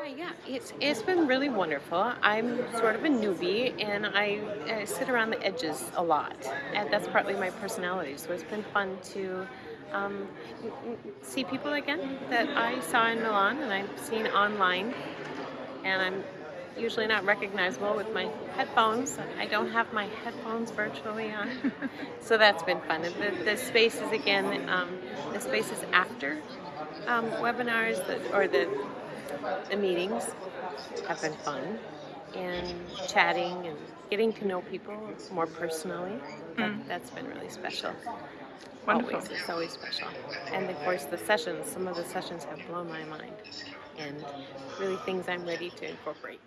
Hi, yeah, it's it's been really wonderful. I'm sort of a newbie, and I, I sit around the edges a lot, and that's partly my personality. So it's been fun to um, see people again that I saw in Milan and I've seen online, and I'm usually not recognizable with my headphones. I don't have my headphones virtually on, so that's been fun. The, the is again, um, the is after um, webinars that, or the the meetings have been fun, and chatting and getting to know people more personally. That, that's been really special. Wonderful. Always, it's always special. And of course, the sessions. Some of the sessions have blown my mind, and really things I'm ready to incorporate.